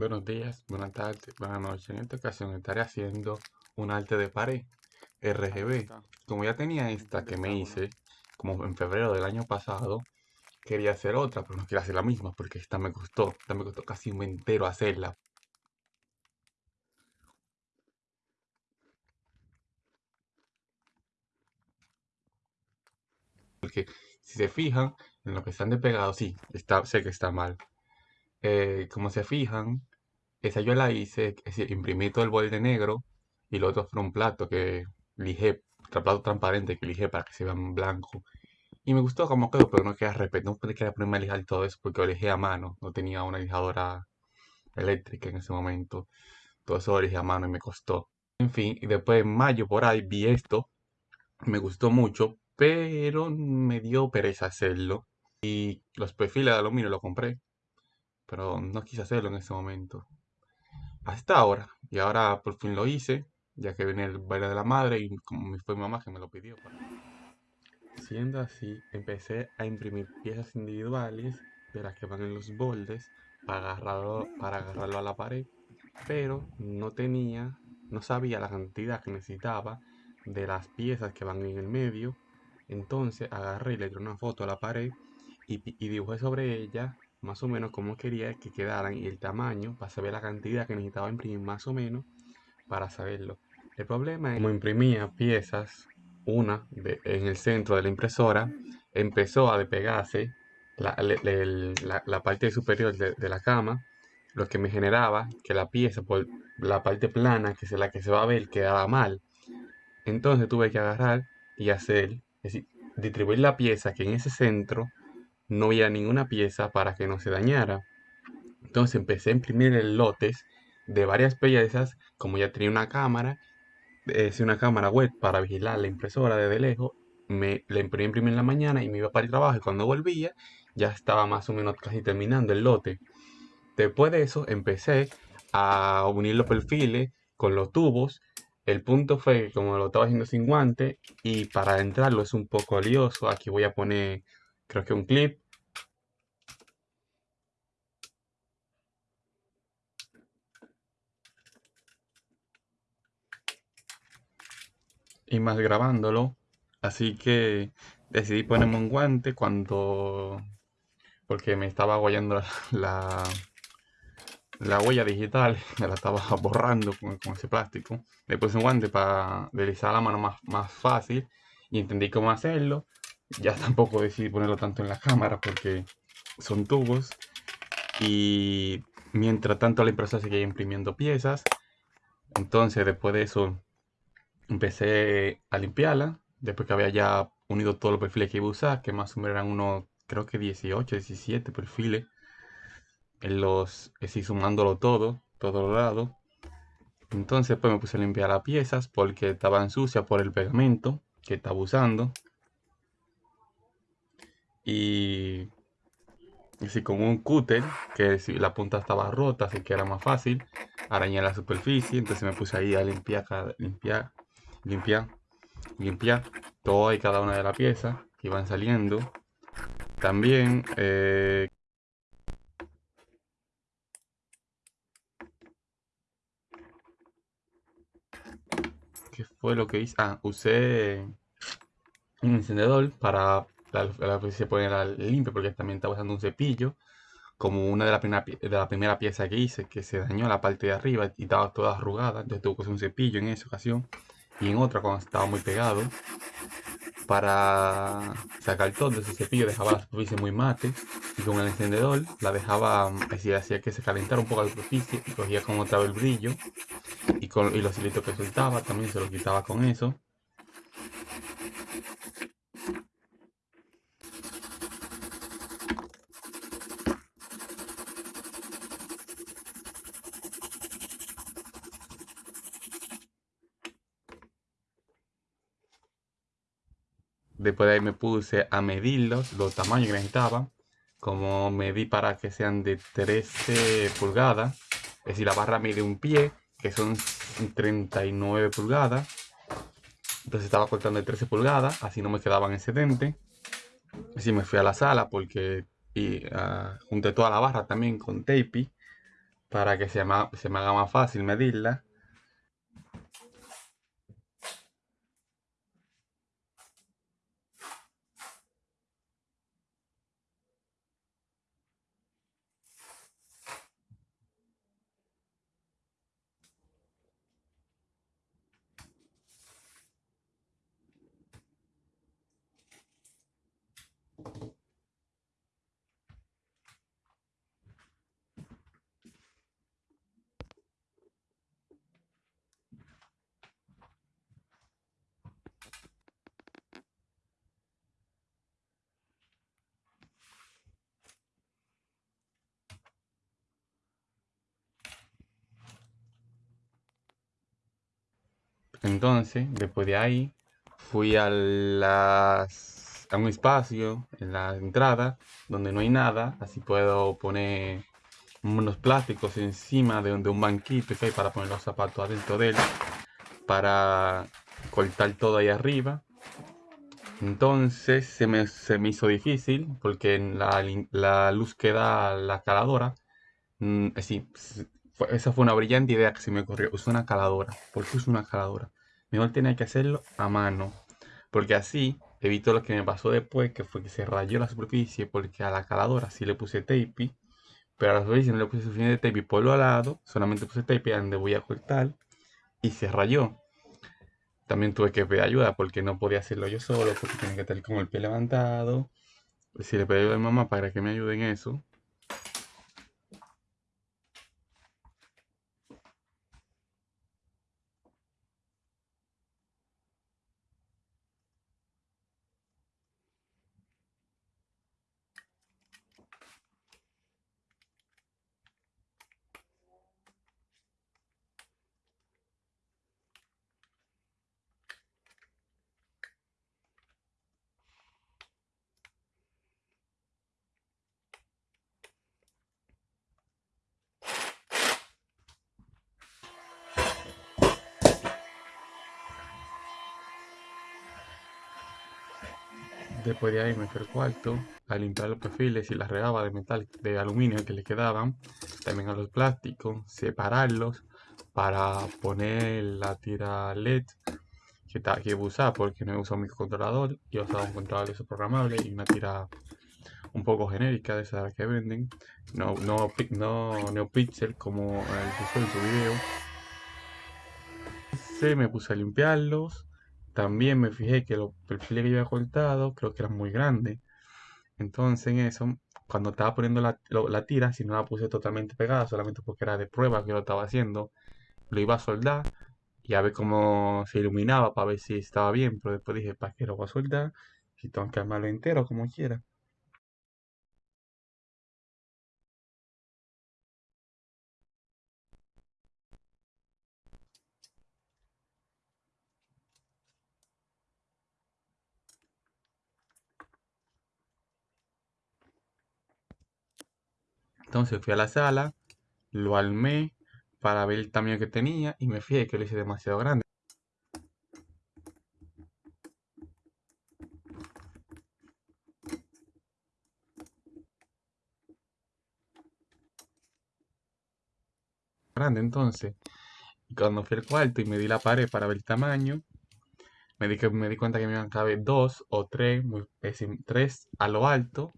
Buenos días, buenas tardes, buenas noches. En esta ocasión estaré haciendo un arte de pared RGB. Como ya tenía esta que me hice, como en febrero del año pasado, quería hacer otra, pero no quiero hacer la misma porque esta me costó, esta me costó casi un entero hacerla. Porque si se fijan en lo que están de pegado, sí, está, sé que está mal. Eh, como se fijan, esa yo la hice, es decir, imprimí todo el borde negro y lo otro fue un plato que lijé, plato transparente que lijé para que se vean blanco. Y me gustó cómo quedó, pero no quería repetir, no quería ponerme a lijar todo eso porque lo a mano, no tenía una lijadora eléctrica en ese momento. Todo eso lo lijé a mano y me costó. En fin, y después en mayo por ahí vi esto, me gustó mucho, pero me dio pereza hacerlo. Y los perfiles de aluminio lo compré, pero no quise hacerlo en ese momento hasta ahora. Y ahora por fin lo hice, ya que viene el baile de la madre y como fue mi mamá que me lo pidió. Siendo así, empecé a imprimir piezas individuales de las que van en los bordes para agarrarlo, para agarrarlo a la pared, pero no tenía, no sabía la cantidad que necesitaba de las piezas que van en el medio. Entonces agarré y le di una foto a la pared y, y dibujé sobre ella más o menos como quería que quedaran y el tamaño para saber la cantidad que necesitaba imprimir más o menos para saberlo. El problema es como imprimía piezas, una en el centro de la impresora, empezó a despegarse la, parte superior de, la cama, lo que me generaba que la pieza por la parte plana, que es la que se va a ver, quedaba mal. Entonces tuve que agarrar y hacer, es decir, distribuir la pieza que en ese centro no había ninguna pieza para que no se dañara. Entonces empecé a imprimir lotes de varias piezas, como ya tenía una cámara, es una cámara web para vigilar la impresora desde lejos, me la imprimí, en la mañana y me iba para el trabajo y cuando volvía ya estaba más o menos casi terminando el lote. Después de eso empecé a unir los perfiles con los tubos. El punto fue que como lo estaba haciendo sin guante y para entrarlo es un poco lioso, aquí voy a poner creo que un clip y más grabándolo. Así que decidí ponerme un guante cuando... Porque me estaba guayando la, la, huella digital, me la estaba borrando con, ese plástico. Le puse un guante para deslizar la mano más, más fácil y entendí cómo hacerlo. Ya tampoco decidí ponerlo tanto en la cámara porque son tubos. Y mientras tanto la impresora seguía imprimiendo piezas. Entonces después de eso empecé a limpiarla, después que había ya unido todos los perfiles que iba a usar, que más o menos eran unos, creo que 18, 17 perfiles, en los, así sumándolo todo, todo los lados. Entonces pues me puse a limpiar las piezas porque estaban sucias por el pegamento que estaba usando. Y así con un cúter, que si la punta estaba rota, así que era más fácil arañar la superficie. Entonces me puse ahí a limpiar, limpiar limpiar, limpiar toda y cada una de las piezas que van saliendo. También eh, ¿Qué fue lo que hice? Ah, usé un encendedor para la, la se la limpia porque también estaba usando un cepillo como una de las primera, de la primera pieza que hice que se dañó la parte de arriba y estaba toda arrugada entonces tuve que usar un cepillo en esa ocasión y en otra cuando estaba muy pegado. Para sacar todo ese cepillo dejaba la superficie muy mate y con el encendedor la dejaba, así hacía que se calentara un poco la superficie y cogía como otra vez el brillo y, con, y los hilitos que soltaba también se los quitaba con eso. Después de ahí me puse a medirlos, los tamaños que necesitaba. Como medí para que sean de 13 pulgadas. Es decir, la barra mide un pie, que son 39 pulgadas. Entonces estaba cortando de 13 pulgadas, así no me quedaban excedentes. Así me fui a la sala porque y, uh, junté toda la barra también con tape. para que se me, se me haga más fácil medirla. Entonces, después de ahí, fui a, las, a un espacio en la entrada donde no hay nada, así puedo poner unos plásticos encima de, un banquito para poner los zapatos adentro de él, para cortar todo ahí arriba. Entonces se me, se me hizo difícil porque la, la luz que da la caladora, mm, esa fue una brillante idea que se me ocurrió. Usé una caladora. ¿Por qué uso una caladora? Mejor tenía que hacerlo a mano. Porque así evito lo que me pasó después, que fue que se rayó la superficie porque a la caladora sí le puse tape. Pero a la superficie no le puse suficiente tape por lo lado. Solamente puse tape donde voy a cortar. Y se rayó. También tuve que pedir ayuda porque no podía hacerlo yo solo. Porque tenía que tener como el pie levantado. Si le pedí ayuda a mi mamá para que me ayude en eso. Después de ahí me fui al cuarto a limpiar los perfiles y las regaba de metal, de aluminio que le quedaban. También a los plásticos, separarlos para poner la tira LED que, que usar porque no he usado mi controlador. Yo usaba un controlador programable y una tira un poco genérica de esas que venden. No, no, no NeoPixel como el que en su video. Se me puse a limpiarlos también me fijé que los perfiles que yo había cortado creo que eran muy grandes. Entonces en eso, cuando estaba poniendo la, tira, si no la puse totalmente pegada, solamente porque era de prueba que lo estaba haciendo, lo iba a soldar y a ver cómo se iluminaba para ver si estaba bien. Pero después dije, ¿para qué lo voy a soldar? Si tengo que armarlo entero como quiera. Entonces fui a la sala, lo armé para ver el tamaño que tenía y me fijé que lo hice demasiado grande. Grande entonces. Cuando fui al cuarto y me di la pared para ver el tamaño, me di, que, me di cuenta que me iban a caber dos o tres, es decir, tres a lo alto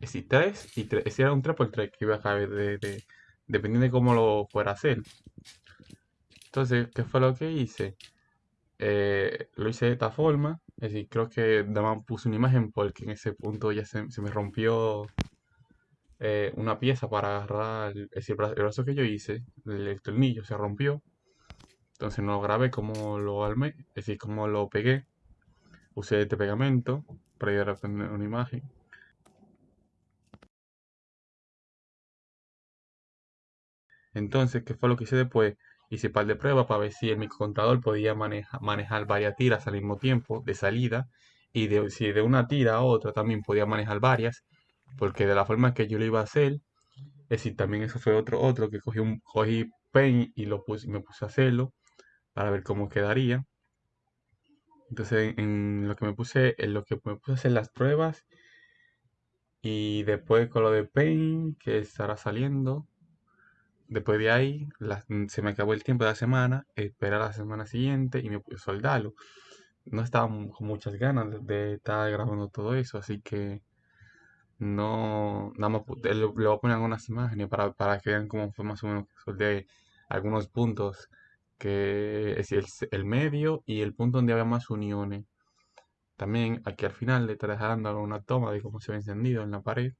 es decir, 3 y 3. Ese era un 3x3 que iba a caber de, dependiendo de cómo lo fuera a hacer. Entonces, ¿qué fue lo que hice? Eh, lo hice de esta forma. Es decir, creo que más puse una imagen porque en ese punto ya se, me rompió eh, una pieza para agarrar. Es decir, el brazo que yo hice, el tornillo se rompió. Entonces no lo grabé como lo armé, es decir, como lo pegué. Usé este pegamento para ir a tener una imagen. Entonces, ¿qué fue lo que hice después? Hice par de pruebas para ver si el microcontador podía manejar varias tiras al mismo tiempo de salida y de, si de una tira a otra también podía manejar varias, porque de la forma que yo lo iba a hacer, es decir, también eso fue otro, otro que cogí un cogí Paint y lo puse, me puse a hacerlo para ver cómo quedaría. Entonces, en lo que me puse, en lo que me puse a hacer las pruebas y después con lo de Paint que estará saliendo después de ahí se me acabó el tiempo de la semana, esperé a la semana siguiente y me puse a soldarlo. No estaba con muchas ganas de, estar grabando todo eso, así que no, nada más, le, voy a poner algunas imágenes para, para que vean cómo fue más o menos que soldé algunos puntos, que es el, el medio y el punto donde había más uniones. También aquí al final le estaré dejando una toma de cómo se ve encendido en la pared